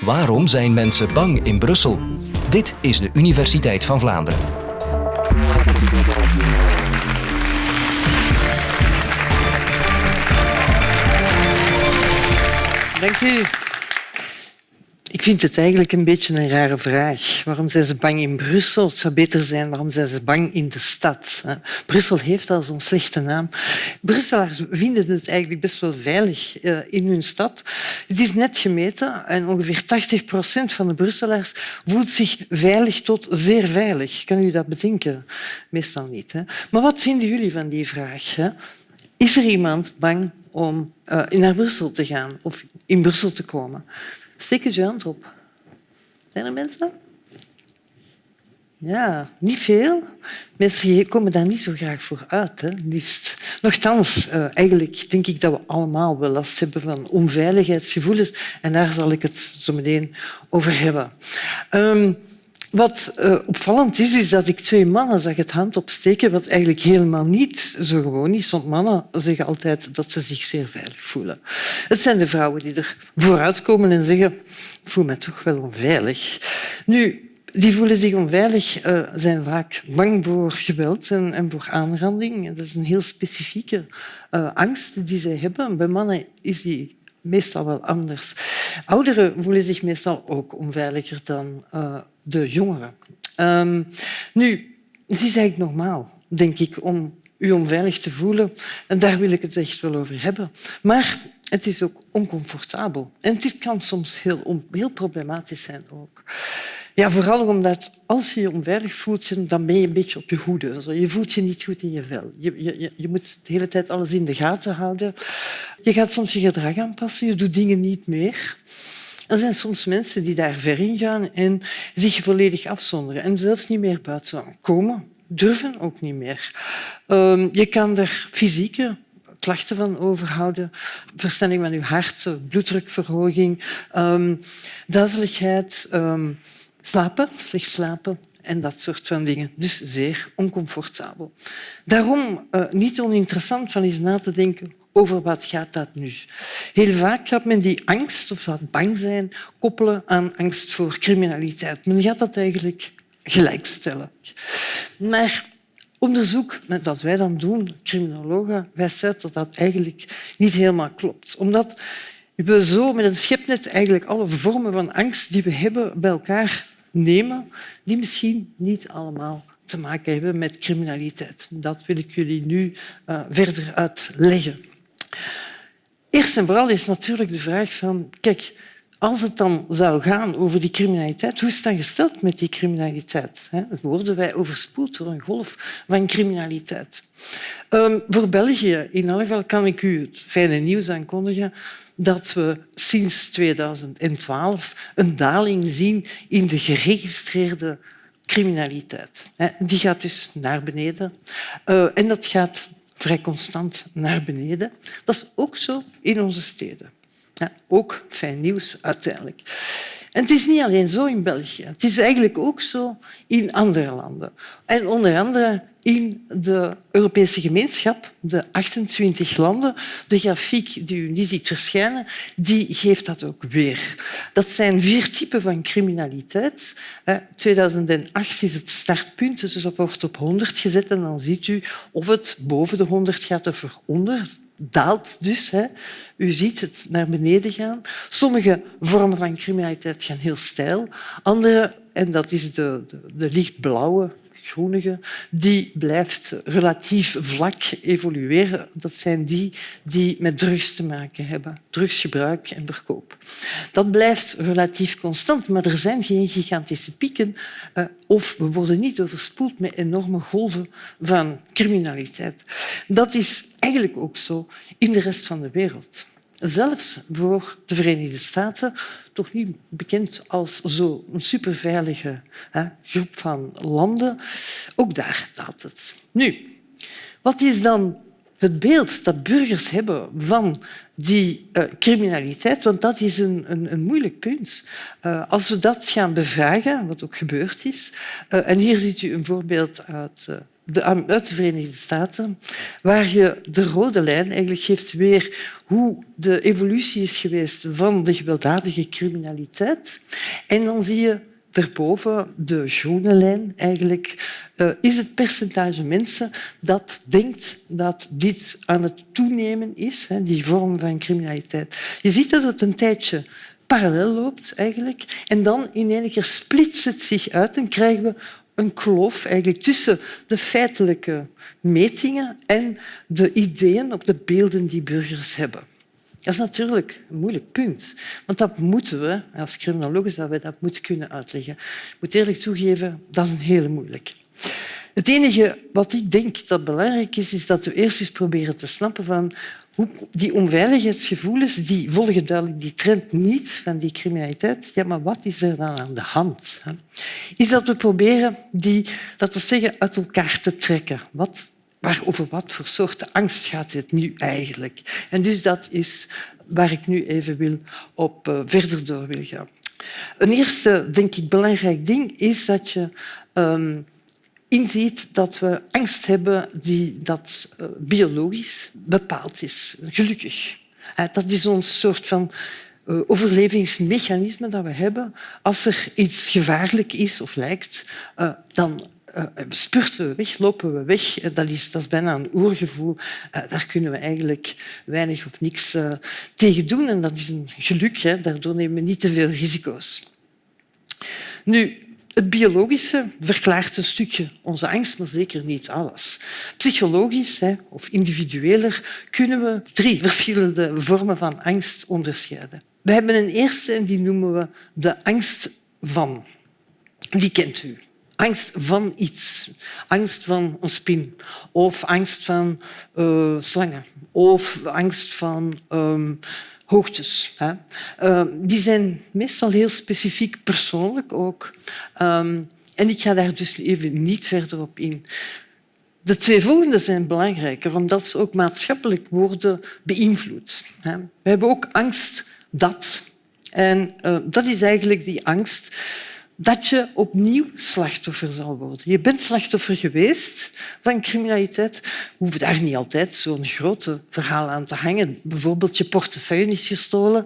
Waarom zijn mensen bang in Brussel? Dit is de Universiteit van Vlaanderen. Dank. Ik vind het eigenlijk een beetje een rare vraag. Waarom zijn ze bang in Brussel? Het zou beter zijn, waarom zijn ze bang in de stad? Brussel heeft al zo'n slechte naam. Brusselaars vinden het eigenlijk best wel veilig eh, in hun stad. Het is net gemeten en ongeveer 80 procent van de Brusselaars voelt zich veilig tot zeer veilig. Kan u dat bedenken? Meestal niet. Hè? Maar wat vinden jullie van die vraag? Is er iemand bang om uh, naar Brussel te gaan of in Brussel te komen? Je hand op. Zijn er mensen? Ja, niet veel. Mensen komen daar niet zo graag voor uit, hè, liefst. Nochtans, uh, eigenlijk denk ik dat we allemaal wel last hebben van onveiligheidsgevoelens. En daar zal ik het zo meteen over hebben. Um, wat uh, opvallend is, is dat ik twee mannen zag het hand opsteken, wat eigenlijk helemaal niet zo gewoon is, want mannen zeggen altijd dat ze zich zeer veilig voelen. Het zijn de vrouwen die er vooruitkomen en zeggen ik voel me toch wel onveilig. Nu, die voelen zich onveilig, uh, zijn vaak bang voor geweld en, voor aanranding. Dat is een heel specifieke uh, angst die zij hebben. Bij mannen is die meestal wel anders. Ouderen voelen zich meestal ook onveiliger dan uh, de jongeren. Um, nu, het is eigenlijk normaal, denk ik, om u onveilig te voelen. En daar wil ik het echt wel over hebben. Maar het is ook oncomfortabel. En het kan soms heel, heel problematisch zijn ook. Ja, vooral omdat als je je onveilig voelt, dan ben je een beetje op je hoede. Je voelt je niet goed in je vel. Je, je, je moet de hele tijd alles in de gaten houden. Je gaat soms je gedrag aanpassen, je doet dingen niet meer. Er zijn soms mensen die daar ver in gaan en zich volledig afzonderen en zelfs niet meer buiten komen. Durven ook niet meer. Um, je kan er fysieke klachten van overhouden, verstelling van je hart, bloeddrukverhoging, um, slapen, slecht slapen en dat soort van dingen. Dus zeer oncomfortabel. Daarom uh, niet oninteressant van eens na te denken over wat gaat dat nu. Heel vaak gaat men die angst of dat bang zijn koppelen aan angst voor criminaliteit. Men gaat dat eigenlijk gelijkstellen. Maar onderzoek dat wij dan doen, criminologen, wijst uit dat dat eigenlijk niet helemaal klopt. Omdat we zo met een schepnet eigenlijk alle vormen van angst die we hebben bij elkaar nemen, die misschien niet allemaal te maken hebben met criminaliteit. Dat wil ik jullie nu uh, verder uitleggen. Eerst en vooral is natuurlijk de vraag van... Kijk, als het dan zou gaan over die criminaliteit, hoe is het dan gesteld met die criminaliteit? Worden wij overspoeld door een golf van criminaliteit? Um, voor België in elk kan ik u het fijne nieuws aankondigen dat we sinds 2012 een daling zien in de geregistreerde criminaliteit. Die gaat dus naar beneden. Uh, en dat gaat vrij constant naar beneden. Dat is ook zo in onze steden. Ja, ook fijn nieuws uiteindelijk. En het is niet alleen zo in België. Het is eigenlijk ook zo in andere landen. En onder andere in de Europese gemeenschap, de 28 landen. De grafiek die u niet ziet verschijnen, die geeft dat ook weer. Dat zijn vier typen van criminaliteit. 2008 is het startpunt, dus dat wordt op 100 gezet en dan ziet u of het boven de 100 gaat of eronder daalt dus. Hè. U ziet het naar beneden gaan. Sommige vormen van criminaliteit gaan heel steil. Andere, en dat is de, de lichtblauwe, groenige, die blijft relatief vlak evolueren. Dat zijn die die met drugs te maken hebben. Drugsgebruik en verkoop. Dat blijft relatief constant, maar er zijn geen gigantische pieken uh, of we worden niet overspoeld met enorme golven van criminaliteit. Dat is eigenlijk ook zo in de rest van de wereld zelfs voor de Verenigde Staten, toch niet bekend als zo'n superveilige hè, groep van landen, ook daar daalt het. Nu, wat is dan het beeld dat burgers hebben van die uh, criminaliteit, want dat is een, een, moeilijk punt. Uh, als we dat gaan bevragen, wat ook gebeurd is, uh, en hier ziet u een voorbeeld uit de, uit de Verenigde Staten, waar je de rode lijn eigenlijk geeft weer hoe de evolutie is geweest van de gewelddadige criminaliteit. En dan zie je daarboven, de groene lijn eigenlijk, uh, is het percentage mensen dat denkt dat dit aan het toenemen is, die vorm van criminaliteit. Je ziet dat het een tijdje parallel loopt eigenlijk, en dan in één keer splitst het zich uit en krijgen we een kloof eigenlijk tussen de feitelijke metingen en de ideeën op de beelden die burgers hebben. Dat is natuurlijk een moeilijk punt, want dat moeten we, als criminologen, dat we dat moeten kunnen uitleggen. Ik moet eerlijk toegeven, dat is een hele moeilijk. Het enige wat ik denk dat belangrijk is, is dat we eerst eens proberen te snappen van hoe die onveiligheidsgevoelens die volgen duidelijk die trend niet van die criminaliteit. Ja, maar wat is er dan aan de hand? Is dat we proberen die, dat we zeggen, uit elkaar te trekken. Wat, waar, over wat voor soorten angst gaat het nu eigenlijk? En dus dat is waar ik nu even wil op uh, verder door wil gaan. Een eerste, denk ik, belangrijk ding is dat je um, inziet dat we angst hebben die dat uh, biologisch bepaald is. Gelukkig. Uh, dat is ons soort van overlevingsmechanisme dat we hebben. Als er iets gevaarlijk is of lijkt, dan spurten we weg, lopen we weg. Dat is, dat is bijna een oergevoel. Daar kunnen we eigenlijk weinig of niks tegen doen. En dat is een geluk. Hè. Daardoor nemen we niet te veel risico's. Nu, het biologische verklaart een stukje onze angst, maar zeker niet alles. Psychologisch of individueler kunnen we drie verschillende vormen van angst onderscheiden. We hebben een eerste en die noemen we de angst van. Die kent u. Angst van iets. Angst van een spin. Of angst van uh, slangen. Of angst van... Um, hoogtes. Hè. Uh, die zijn meestal heel specifiek persoonlijk ook. Um, en ik ga daar dus even niet verder op in. De twee volgende zijn belangrijker, omdat ze ook maatschappelijk worden beïnvloed. We hebben ook angst dat. En uh, dat is eigenlijk die angst dat je opnieuw slachtoffer zal worden. Je bent slachtoffer geweest van criminaliteit. We hoeven daar niet altijd zo'n grote verhaal aan te hangen. Bijvoorbeeld je portefeuille is gestolen,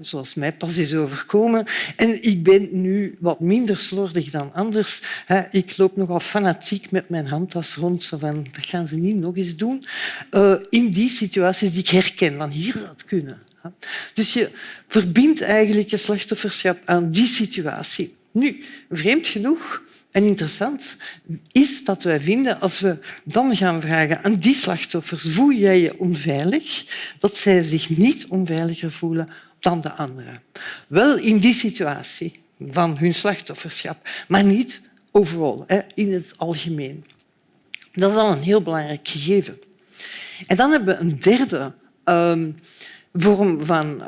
zoals mij pas is overkomen. En ik ben nu wat minder slordig dan anders. Ik loop nogal fanatiek met mijn handtas rond. Zo van, dat gaan ze niet nog eens doen. Eh, in die situaties die ik herken. Van hier zou het kunnen. Dus je verbindt eigenlijk je slachtofferschap aan die situatie. Nu, vreemd genoeg en interessant is dat wij vinden, als we dan gaan vragen aan die slachtoffers voel jij je onveilig, dat zij zich niet onveiliger voelen dan de anderen. Wel in die situatie van hun slachtofferschap, maar niet overal, in het algemeen. Dat is al een heel belangrijk gegeven. En dan hebben we een derde um, vorm van,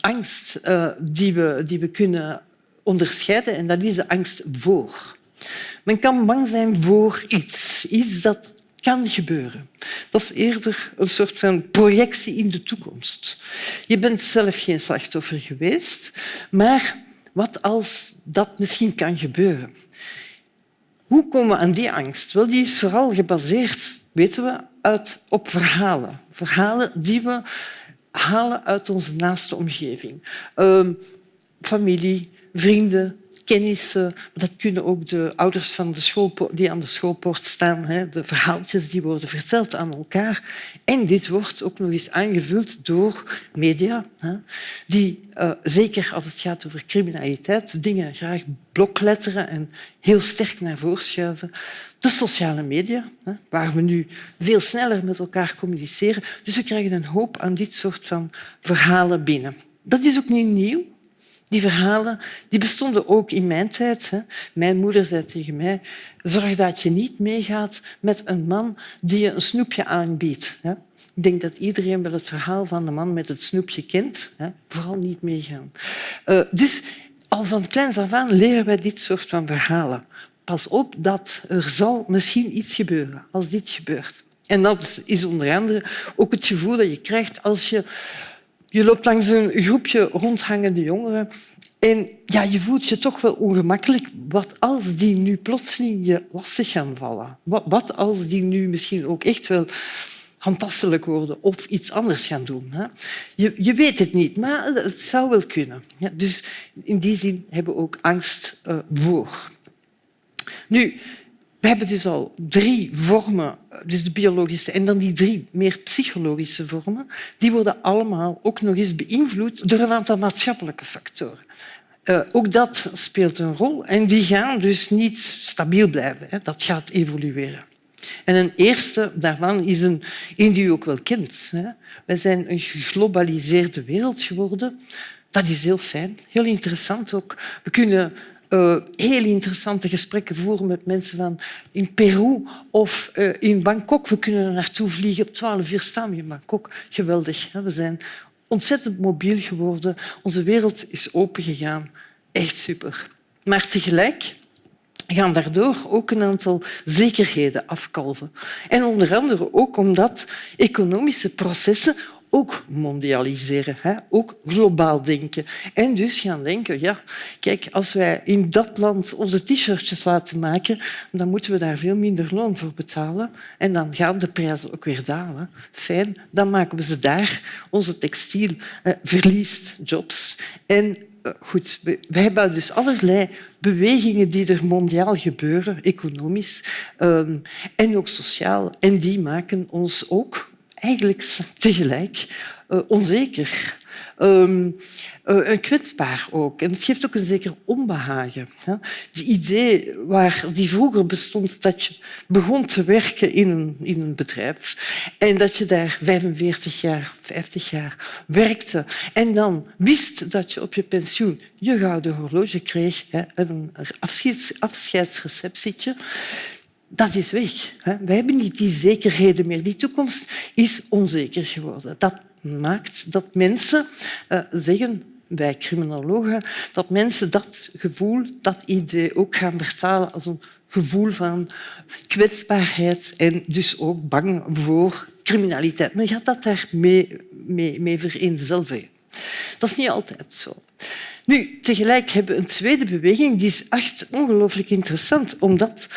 angst uh, die, we, die we kunnen onderscheiden en dat is de angst voor. Men kan bang zijn voor iets, iets dat kan gebeuren. Dat is eerder een soort van projectie in de toekomst. Je bent zelf geen slachtoffer geweest, maar wat als dat misschien kan gebeuren? Hoe komen we aan die angst? Wel, die is vooral gebaseerd, weten we, uit, op verhalen. Verhalen die we halen uit onze naaste omgeving. Uh, familie, vrienden, kennissen. Dat kunnen ook de ouders van de school, die aan de schoolpoort staan. Hè. De verhaaltjes die worden verteld aan elkaar. En dit wordt ook nog eens aangevuld door media, hè, die, uh, zeker als het gaat over criminaliteit, dingen graag blokletteren en heel sterk naar voren schuiven. De sociale media, hè, waar we nu veel sneller met elkaar communiceren. Dus we krijgen een hoop aan dit soort van verhalen binnen. Dat is ook niet nieuw. Die verhalen die bestonden ook in mijn tijd. Hè. Mijn moeder zei tegen mij, zorg dat je niet meegaat met een man die je een snoepje aanbiedt. Hè. Ik denk dat iedereen wel het verhaal van de man met het snoepje kent. Hè. Vooral niet meegaan. Uh, dus al van kleins af aan leren wij dit soort van verhalen. Pas op dat er zal misschien iets gebeuren als dit gebeurt. En dat is onder andere ook het gevoel dat je krijgt als je... Je loopt langs een groepje rondhangende jongeren en ja, je voelt je toch wel ongemakkelijk. Wat als die nu plotseling je lastig gaan vallen? Wat, wat als die nu misschien ook echt wel handtastelijk worden of iets anders gaan doen. Je, je weet het niet, maar het zou wel kunnen. Dus in die zin hebben we ook angst uh, voor. Nu, we hebben dus al drie vormen, dus de biologische en dan die drie meer psychologische vormen. Die worden allemaal ook nog eens beïnvloed door een aantal maatschappelijke factoren. Uh, ook dat speelt een rol en die gaan dus niet stabiel blijven. Hè. Dat gaat evolueren. En een eerste daarvan is een, een die u ook wel kent. Hè. Wij zijn een geglobaliseerde wereld geworden. Dat is heel fijn, heel interessant ook. We kunnen uh, heel interessante gesprekken voeren met mensen van in Peru of uh, in Bangkok. We kunnen er naartoe vliegen. Op twaalf uur staan we in Bangkok. Geweldig. Hè? We zijn ontzettend mobiel geworden. Onze wereld is opengegaan. Echt super. Maar tegelijk gaan daardoor ook een aantal zekerheden afkalven. En onder andere ook omdat economische processen ook mondialiseren, hè? ook globaal denken. En dus gaan denken, ja, kijk, als wij in dat land onze t-shirtjes laten maken, dan moeten we daar veel minder loon voor betalen. En dan gaan de prijzen ook weer dalen. Fijn, dan maken we ze daar. Onze textiel eh, verliest jobs. En eh, goed, we hebben dus allerlei bewegingen die er mondiaal gebeuren, economisch um, en ook sociaal. En die maken ons ook eigenlijk tegelijk uh, onzeker. Um, uh, kwetsbaar ook. En het geeft ook een zeker onbehagen. Het idee waar die vroeger bestond dat je begon te werken in een, in een bedrijf en dat je daar 45 jaar, 50 jaar werkte en dan wist dat je op je pensioen je gouden horloge kreeg, een afscheids, afscheidsreceptietje, dat is weg. We hebben niet die zekerheden meer. Die toekomst is onzeker geworden. Dat maakt dat mensen uh, zeggen, wij criminologen, dat mensen dat gevoel, dat idee ook gaan vertalen als een gevoel van kwetsbaarheid en dus ook bang voor criminaliteit. Men gaat dat daarmee mee, mee vereenzelvigen. Dat is niet altijd zo. Nu, tegelijk hebben we een tweede beweging die is echt ongelooflijk interessant, omdat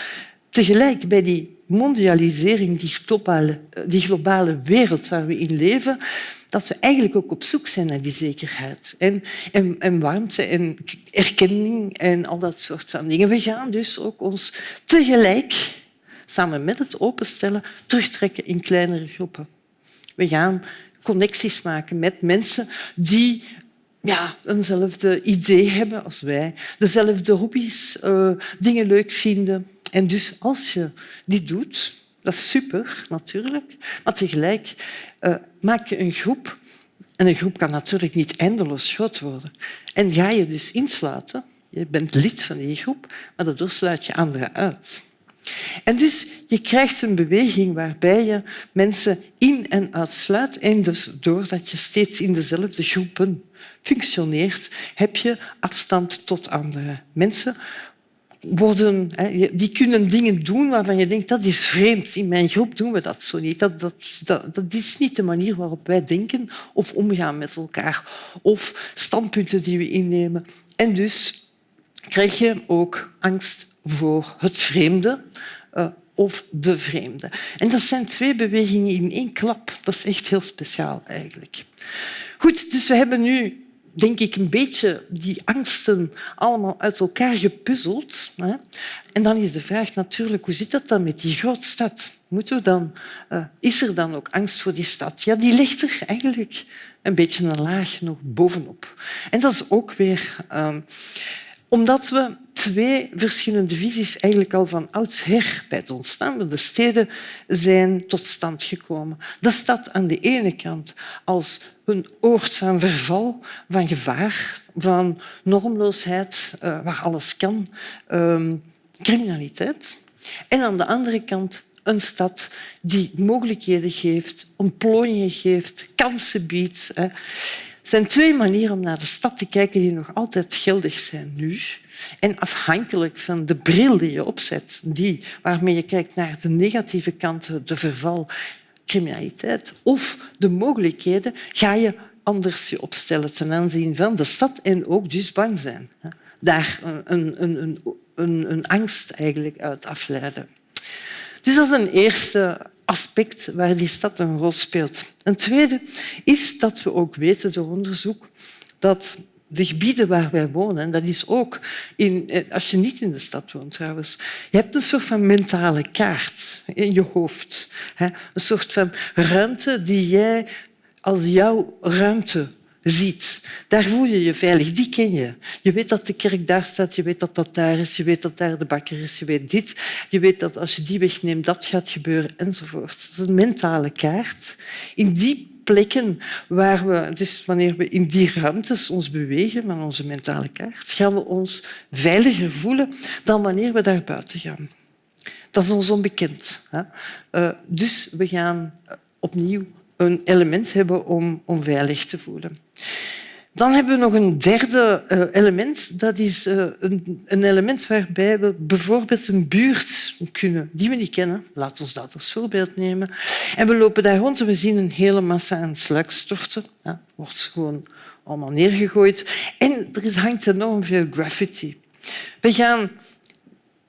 tegelijk bij die mondialisering, die globale, die globale wereld waar we in leven, dat we eigenlijk ook op zoek zijn naar die zekerheid en, en, en, warmte en erkenning en al dat soort van dingen. We gaan dus ook ons tegelijk, samen met het openstellen, terugtrekken in kleinere groepen. We gaan connecties maken met mensen die ja, eenzelfde idee hebben als wij, dezelfde hobby's, uh, dingen leuk vinden. En dus als je dit doet, dat is super natuurlijk, maar tegelijk uh, maak je een groep. En een groep kan natuurlijk niet eindeloos groot worden. En ga je dus insluiten, je bent lid van die groep, maar daardoor sluit je anderen uit. En dus je krijgt een beweging waarbij je mensen in- en uitsluit. En dus doordat je steeds in dezelfde groepen functioneert, heb je afstand tot andere mensen. Worden, die kunnen dingen doen waarvan je denkt dat is vreemd. In mijn groep doen we dat zo niet. Dat, dat, dat, dat is niet de manier waarop wij denken of omgaan met elkaar. Of standpunten die we innemen. En dus krijg je ook angst voor het vreemde uh, of de vreemde. En dat zijn twee bewegingen in één klap. Dat is echt heel speciaal eigenlijk. Goed, dus we hebben nu denk ik, een beetje die angsten allemaal uit elkaar gepuzzeld. Hè. En dan is de vraag natuurlijk, hoe zit dat dan met die grootstad? Moeten dan, uh, is er dan ook angst voor die stad? Ja, die ligt er eigenlijk een beetje een laag nog bovenop. En dat is ook weer... Uh, omdat we twee verschillende visies eigenlijk al van oudsher bij het ontstaan van de steden zijn tot stand gekomen. De stad aan de ene kant als een oord van verval, van gevaar, van normloosheid, uh, waar alles kan, uh, criminaliteit. En aan de andere kant een stad die mogelijkheden geeft, ontplooiingen geeft, kansen biedt. Hè. Er zijn twee manieren om naar de stad te kijken die nog altijd geldig zijn nu. En afhankelijk van de bril die je opzet, die waarmee je kijkt naar de negatieve kanten, de verval, criminaliteit of de mogelijkheden, ga je anders je opstellen ten aanzien van de stad en ook dus bang zijn. Daar een, een, een, een, angst eigenlijk uit afleiden. Dus dat is een eerste aspect waar die stad een rol speelt. Een tweede is dat we ook weten door onderzoek dat de gebieden waar wij wonen, dat is ook in, eh, als je niet in de stad woont trouwens, je hebt een soort van mentale kaart in je hoofd. Een soort van ruimte die jij als jouw ruimte ziet. Daar voel je je veilig, die ken je. Je weet dat de kerk daar staat, je weet dat dat daar is, je weet dat daar de bakker is, je weet dit. Je weet dat als je die wegneemt, dat gaat gebeuren, enzovoort. Dat is een mentale kaart. In die plekken waar we, dus wanneer we in die ruimtes ons bewegen met onze mentale kaart, gaan we ons veiliger voelen dan wanneer we daar buiten gaan. Dat is ons onbekend. Eh, dus we gaan opnieuw een element hebben om, om veilig te voelen. Dan hebben we nog een derde uh, element. Dat is uh, een, een, element waarbij we bijvoorbeeld een buurt kunnen die we niet kennen. Laten we dat als voorbeeld nemen. En we lopen daar rond en we zien een hele massa aan sluikstorten. Ja, wordt gewoon allemaal neergegooid. En er hangt enorm veel graffiti. We gaan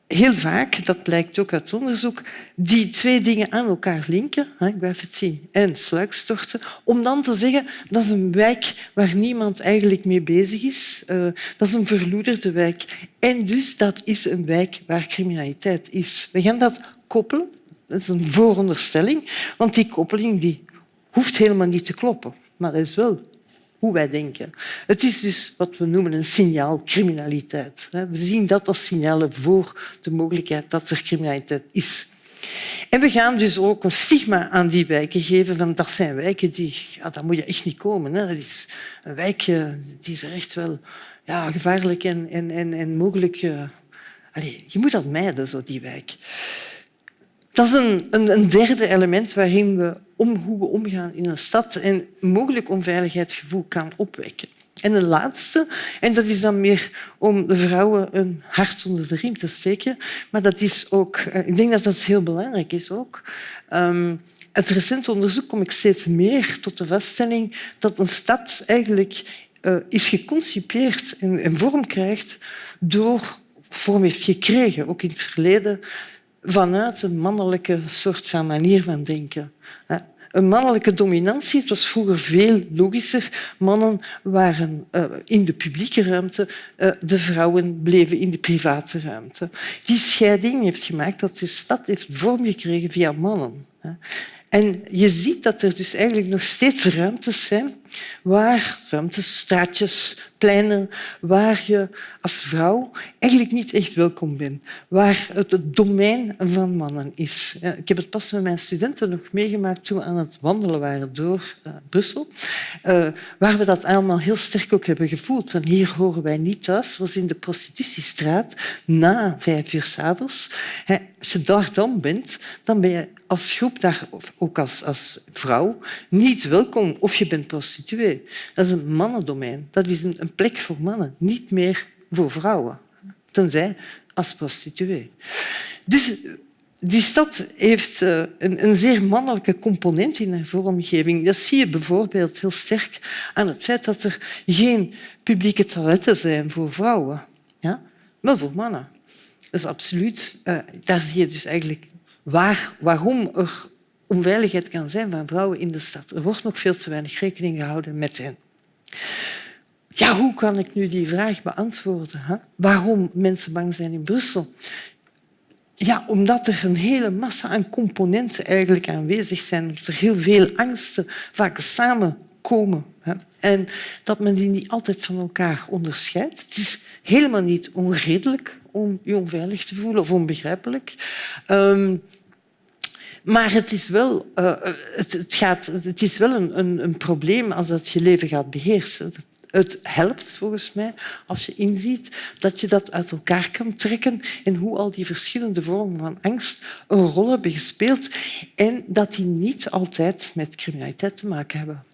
heel vaak, dat blijkt ook uit onderzoek, die twee dingen aan elkaar linken, graffiti en sluikstorten, om dan te zeggen dat is een wijk waar niemand eigenlijk mee bezig is. Uh, dat is een verloederde wijk. En dus dat is een wijk waar criminaliteit is. We gaan dat koppelen. Dat is een vooronderstelling, want die koppeling die hoeft helemaal niet te kloppen. Maar dat is wel hoe wij denken. Het is dus wat we noemen een signaalcriminaliteit. We zien dat als signalen voor de mogelijkheid dat er criminaliteit is. En we gaan dus ook een stigma aan die wijken geven. Van dat zijn wijken die... Ja, daar moet je echt niet komen. Hè. Dat is een wijk die is echt wel ja, gevaarlijk en, en, en, en mogelijk... Uh, je moet dat mijden, zo, die wijk. Dat is een, een, derde element waarin we om hoe we omgaan in een stad en mogelijk onveiligheidsgevoel kan opwekken. En een laatste, en dat is dan meer om de vrouwen een hart onder de riem te steken, maar dat is ook, eh, ik denk dat dat heel belangrijk is ook. Um, uit recent onderzoek kom ik steeds meer tot de vaststelling dat een stad eigenlijk uh, is geconcipeerd en, en vorm krijgt door vorm heeft gekregen, ook in het verleden, vanuit een mannelijke soort van manier van denken. Een mannelijke dominantie. Het was vroeger veel logischer. Mannen waren uh, in de publieke ruimte, uh, de vrouwen bleven in de private ruimte. Die scheiding heeft gemaakt dat de stad heeft vorm gekregen via mannen. En je ziet dat er dus eigenlijk nog steeds ruimtes zijn, waar, ruimtes, straatjes, pleinen, waar je als vrouw eigenlijk niet echt welkom bent, waar het het domein van mannen is. Ik heb het pas met mijn studenten nog meegemaakt toen we aan het wandelen waren door uh, Brussel, uh, waar we dat allemaal heel sterk ook hebben gevoeld. Van hier horen wij niet thuis. was in de prostitutiestraat na vijf uur s'avonds. Als je daar dan bent, dan ben je als groep, daar, ook als, als vrouw, niet welkom of je bent prostituee. Dat is een mannendomein. Dat is een, plek voor mannen, niet meer voor vrouwen. Tenzij als prostituee. Dus die stad heeft eh, een, een, zeer mannelijke component in haar vormgeving. Dat zie je bijvoorbeeld heel sterk aan het feit dat er geen publieke toiletten zijn voor vrouwen, ja? maar voor mannen. Dat is absoluut. Uh, daar zie je dus eigenlijk waar, waarom er onveiligheid kan zijn van vrouwen in de stad. Er wordt nog veel te weinig rekening gehouden met hen. Ja, hoe kan ik nu die vraag beantwoorden? Hè? Waarom mensen bang zijn in Brussel? Ja, omdat er een hele massa aan componenten eigenlijk aanwezig zijn. Dat er heel veel angsten vaak samenkomen. Hè? En dat men die niet altijd van elkaar onderscheidt. Het is helemaal niet onredelijk om je onveilig te voelen of onbegrijpelijk. Um, maar het is wel, uh, het, gaat, het is wel een, een, probleem als dat je leven gaat beheersen. Het helpt volgens mij als je inziet dat je dat uit elkaar kan trekken en hoe al die verschillende vormen van angst een rol hebben gespeeld en dat die niet altijd met criminaliteit te maken hebben.